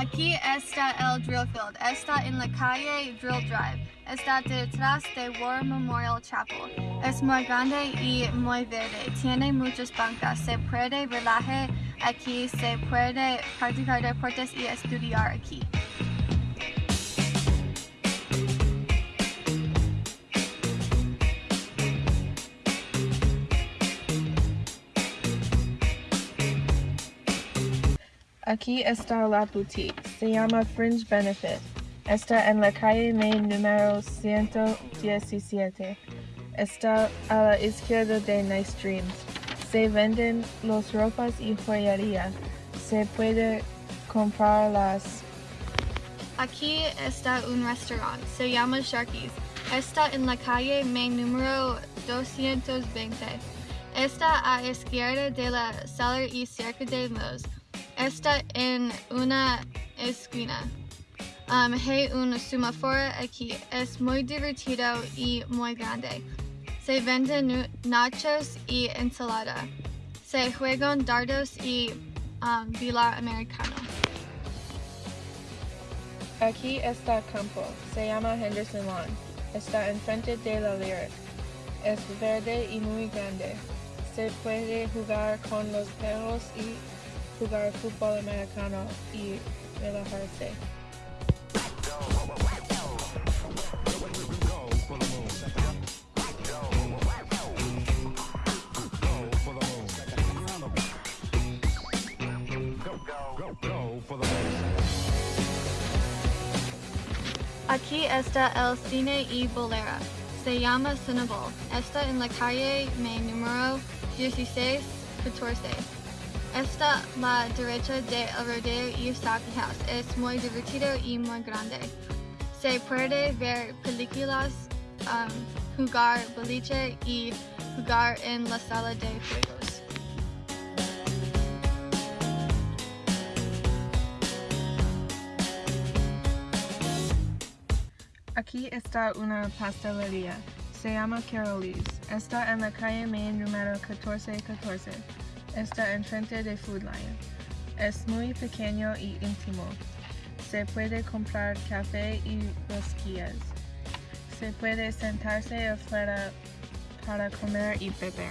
Aquí está el drill field. Está en la calle Drill Drive. Está detrás de War Memorial Chapel. Es muy grande y muy verde. Tiene muchas bancas. Se puede relajar aquí. Se puede practicar deportes y estudiar aquí. Aquí está la boutique. Se llama Fringe Benefit. Está en la calle Main número 117. Está a la izquierda de Nice Dreams. Se venden los ropas y joyería. Se puede comprarlas. Aquí está un restaurante. Se llama Sharky's. Está en la calle Main número 220. Está a izquierda de la Cellar y cerca de Moe's. Está en una esquina. Um, hay un semáforo aquí. Es muy divertido y muy grande. Se venden nachos y ensalada. Se juegan dardos y um, billar americano. Aquí está campo. Se llama Henderson Lawn. Está enfrente de la Lyric. Es verde y muy grande. Se puede jugar con los perros y jugar fútbol americano y relajarse. Aquí está el cine y bolera. Se llama Cinebol. Está en la calle me número 1614. Está la derecha de El Rodeo y Saki House. Es muy divertido y muy grande. Se puede ver películas, um, jugar boliche y jugar en la sala de juegos. Aquí está una pastelería. Se llama Carol's. Está en la calle Main número 1414. Está enfrente de Food Lion. Es muy pequeño y íntimo. Se puede comprar café y rosquillas. Se puede sentarse afuera para comer y beber.